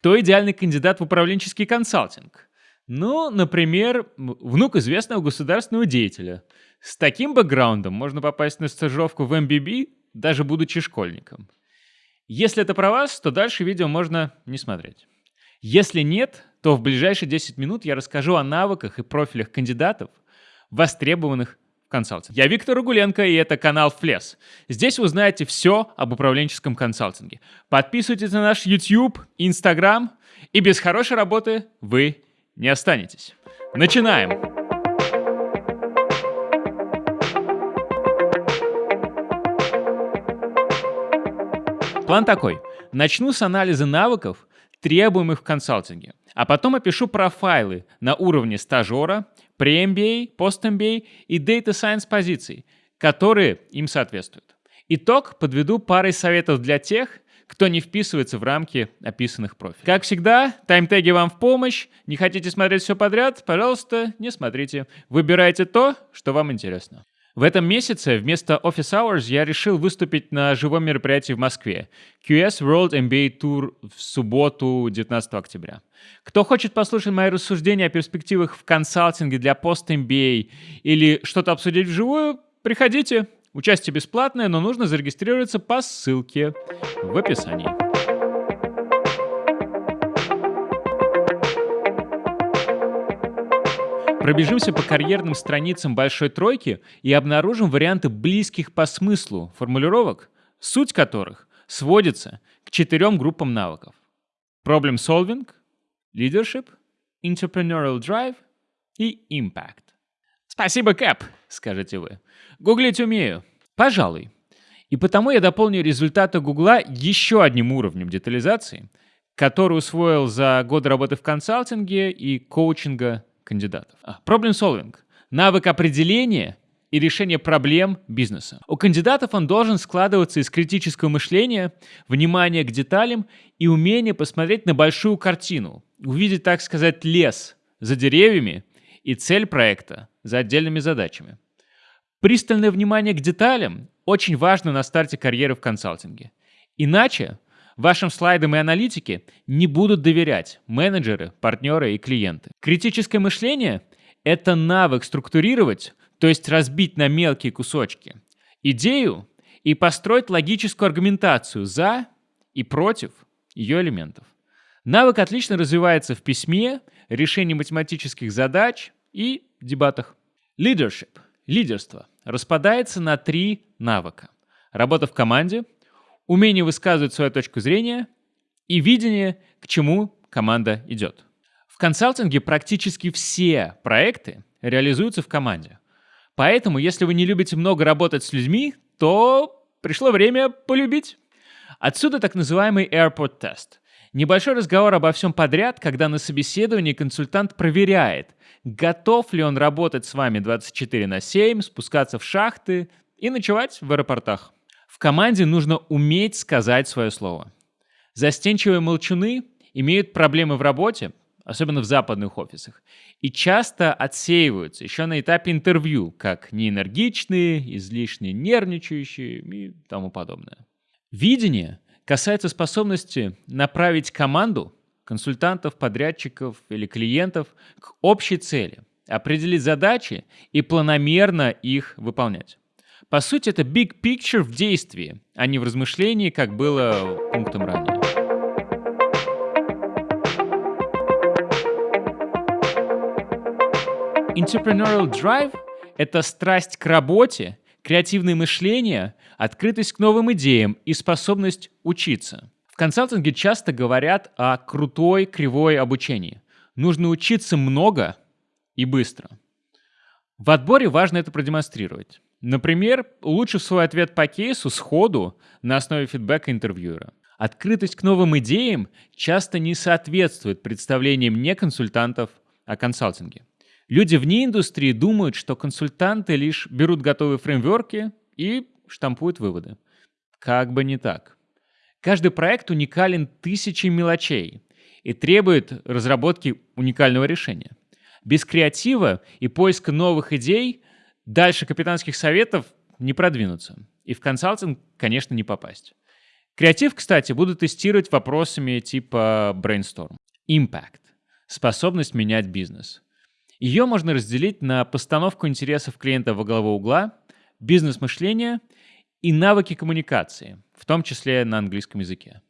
Кто идеальный кандидат в управленческий консалтинг? Ну, например, внук известного государственного деятеля. С таким бэкграундом можно попасть на стажировку в MBB, даже будучи школьником. Если это про вас, то дальше видео можно не смотреть. Если нет, то в ближайшие 10 минут я расскажу о навыках и профилях кандидатов, востребованных в консалтинге. Я Виктор Угуленко, и это канал Флес. Здесь вы узнаете все об управленческом консалтинге. Подписывайтесь на наш YouTube, Instagram, и без хорошей работы вы не останетесь. Начинаем! План такой. Начну с анализа навыков, требуемых в консалтинге, а потом опишу профайлы на уровне стажера, pre-MBA, post-MBA и Data Science позиций, которые им соответствуют. Итог подведу парой советов для тех, кто не вписывается в рамки описанных профилей. Как всегда, таймтеги вам в помощь. Не хотите смотреть все подряд? Пожалуйста, не смотрите. Выбирайте то, что вам интересно. В этом месяце вместо Office Hours я решил выступить на живом мероприятии в Москве. QS World MBA Tour в субботу, 19 октября. Кто хочет послушать мои рассуждения о перспективах в консалтинге для пост-MBA или что-то обсудить вживую, приходите. Участие бесплатное, но нужно зарегистрироваться по ссылке в описании. Пробежимся по карьерным страницам большой тройки и обнаружим варианты близких по смыслу формулировок, суть которых сводится к четырем группам навыков. Problem solving, leadership, entrepreneurial drive и impact. Спасибо, Кэп, скажете вы. Гуглить умею. Пожалуй. И потому я дополню результаты Гугла еще одним уровнем детализации, который усвоил за годы работы в консалтинге и коучинга кандидатов. А, problem solving. Навык определения и решения проблем бизнеса. У кандидатов он должен складываться из критического мышления, внимания к деталям и умения посмотреть на большую картину, увидеть, так сказать, лес за деревьями и цель проекта за отдельными задачами. Пристальное внимание к деталям очень важно на старте карьеры в консалтинге. Иначе Вашим слайдам и аналитике не будут доверять менеджеры, партнеры и клиенты. Критическое мышление – это навык структурировать, то есть разбить на мелкие кусочки, идею и построить логическую аргументацию за и против ее элементов. Навык отлично развивается в письме, решении математических задач и дебатах. Leadership – лидерство – распадается на три навыка. Работа в команде – умение высказывать свою точку зрения и видение, к чему команда идет. В консалтинге практически все проекты реализуются в команде. Поэтому, если вы не любите много работать с людьми, то пришло время полюбить. Отсюда так называемый airport тест. Небольшой разговор обо всем подряд, когда на собеседовании консультант проверяет, готов ли он работать с вами 24 на 7, спускаться в шахты и ночевать в аэропортах. В команде нужно уметь сказать свое слово. Застенчивые молчуны имеют проблемы в работе, особенно в западных офисах, и часто отсеиваются еще на этапе интервью, как неэнергичные, излишне нервничающие и тому подобное. Видение касается способности направить команду, консультантов, подрядчиков или клиентов к общей цели, определить задачи и планомерно их выполнять. По сути, это big picture в действии, а не в размышлении, как было пунктом ранее. Entrepreneurial drive — это страсть к работе, креативное мышление, открытость к новым идеям и способность учиться. В консалтинге часто говорят о крутой кривой обучении. Нужно учиться много и быстро. В отборе важно это продемонстрировать. Например, улучшив свой ответ по кейсу сходу на основе фидбэка интервьюера. Открытость к новым идеям часто не соответствует представлениям не консультантов о консалтинге. Люди вне индустрии думают, что консультанты лишь берут готовые фреймворки и штампуют выводы. Как бы не так. Каждый проект уникален тысячей мелочей и требует разработки уникального решения. Без креатива и поиска новых идей Дальше капитанских советов не продвинуться. И в консалтинг, конечно, не попасть. Креатив, кстати, буду тестировать вопросами типа brainstorm. Impact – способность менять бизнес. Ее можно разделить на постановку интересов клиента во главу угла, бизнес-мышление и навыки коммуникации, в том числе на английском языке.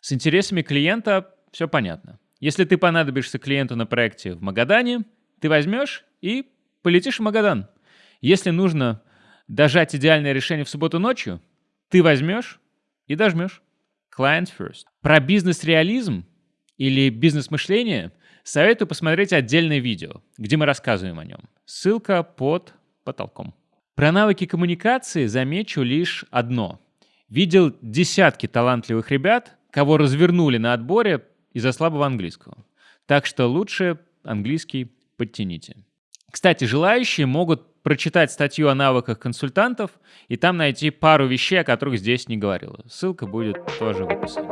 С интересами клиента все понятно. Если ты понадобишься клиенту на проекте в Магадане, ты возьмешь и полетишь в Магадан. Если нужно дожать идеальное решение в субботу ночью, ты возьмешь и дожмешь. Client first. Про бизнес-реализм или бизнес-мышление советую посмотреть отдельное видео, где мы рассказываем о нем. Ссылка под потолком. Про навыки коммуникации замечу лишь одно. Видел десятки талантливых ребят, кого развернули на отборе из-за слабого английского. Так что лучше английский подтяните. Кстати, желающие могут прочитать статью о навыках консультантов и там найти пару вещей, о которых здесь не говорил. Ссылка будет тоже в описании.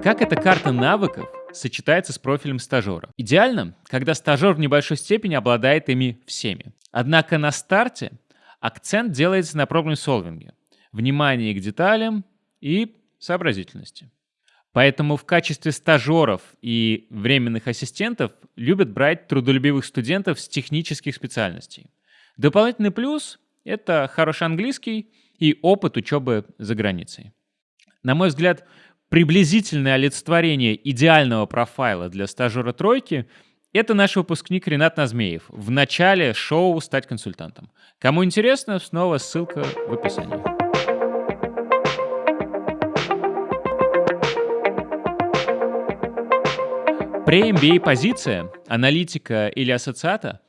Как эта карта навыков сочетается с профилем стажера? Идеально, когда стажер в небольшой степени обладает ими всеми. Однако на старте акцент делается на проблем-солвинге, внимании к деталям и сообразительности. Поэтому в качестве стажеров и временных ассистентов любят брать трудолюбивых студентов с технических специальностей. Дополнительный плюс — это хороший английский и опыт учебы за границей. На мой взгляд, приблизительное олицетворение идеального профайла для стажера тройки — это наш выпускник Ренат Назмеев в начале шоу «Стать консультантом». Кому интересно, снова ссылка в описании. Pre-MBA позиция, аналитика или ассоциата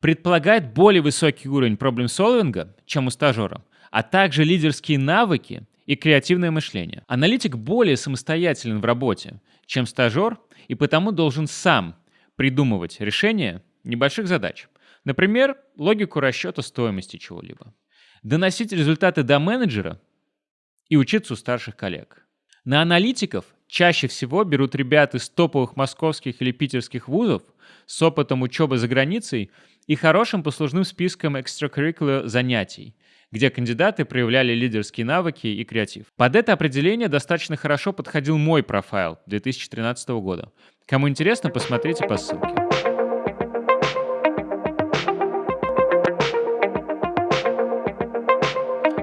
предполагает более высокий уровень проблем-солвинга, чем у стажера, а также лидерские навыки и креативное мышление. Аналитик более самостоятелен в работе, чем стажер, и потому должен сам придумывать решения небольших задач. Например, логику расчета стоимости чего-либо. Доносить результаты до менеджера и учиться у старших коллег. На аналитиков чаще всего берут ребят из топовых московских или питерских вузов с опытом учебы за границей и хорошим послужным списком extracurricular занятий, где кандидаты проявляли лидерские навыки и креатив. Под это определение достаточно хорошо подходил мой профайл 2013 года. Кому интересно, посмотрите по ссылке.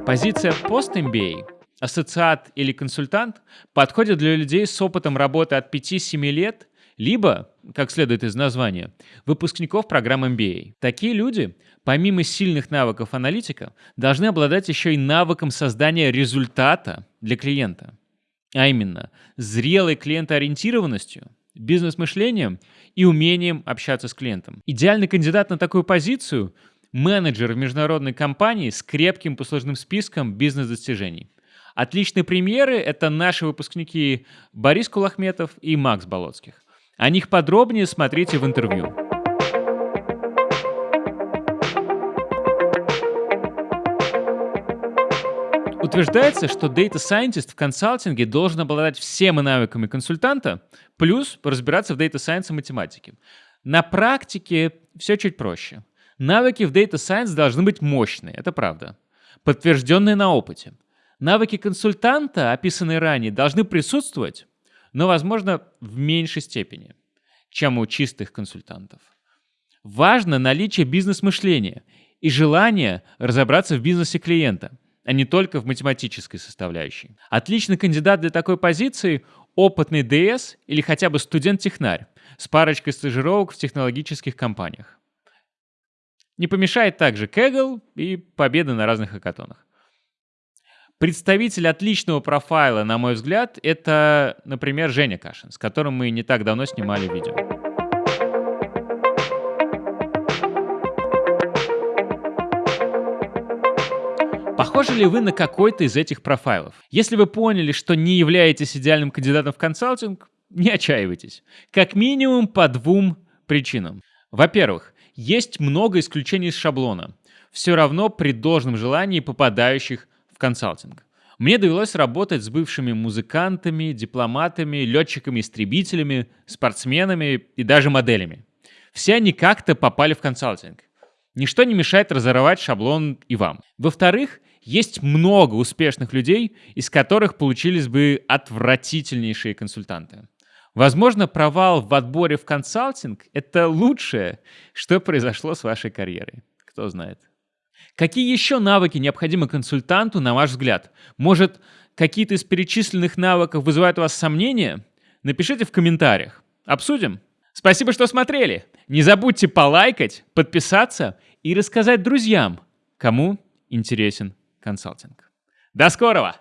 Позиция пост-MBA ассоциат или консультант подходит для людей с опытом работы от 5-7 лет, либо, как следует из названия, выпускников программ MBA. Такие люди, помимо сильных навыков аналитика, должны обладать еще и навыком создания результата для клиента. А именно, зрелой клиентоориентированностью, бизнес-мышлением и умением общаться с клиентом. Идеальный кандидат на такую позицию – менеджер в международной компании с крепким послужным списком бизнес-достижений. Отличные премьеры — это наши выпускники Борис Кулахметов и Макс Болоцких. О них подробнее смотрите в интервью. Утверждается, что Data Scientist в консалтинге должен обладать всеми навыками консультанта, плюс разбираться в Data Science и математике. На практике все чуть проще. Навыки в Data Science должны быть мощные, это правда. Подтвержденные на опыте. Навыки консультанта, описанные ранее, должны присутствовать, но, возможно, в меньшей степени, чем у чистых консультантов. Важно наличие бизнес-мышления и желание разобраться в бизнесе клиента, а не только в математической составляющей. Отличный кандидат для такой позиции – опытный ДС или хотя бы студент-технарь с парочкой стажировок в технологических компаниях. Не помешает также Kaggle и победа на разных хакатонах. Представитель отличного профайла, на мой взгляд, это, например, Женя Кашин, с которым мы не так давно снимали видео. Похожи ли вы на какой-то из этих профайлов? Если вы поняли, что не являетесь идеальным кандидатом в консалтинг, не отчаивайтесь. Как минимум по двум причинам. Во-первых, есть много исключений из шаблона. Все равно при должном желании попадающих в консалтинг. Мне довелось работать с бывшими музыкантами, дипломатами, летчиками-истребителями, спортсменами и даже моделями. Все они как-то попали в консалтинг. ничто не мешает разорвать шаблон и вам. Во-вторых, есть много успешных людей, из которых получились бы отвратительнейшие консультанты. Возможно, провал в отборе в консалтинг – это лучшее, что произошло с вашей карьерой. Кто знает. Какие еще навыки необходимы консультанту, на ваш взгляд? Может, какие-то из перечисленных навыков вызывают у вас сомнения? Напишите в комментариях. Обсудим. Спасибо, что смотрели. Не забудьте полайкать, подписаться и рассказать друзьям, кому интересен консалтинг. До скорого!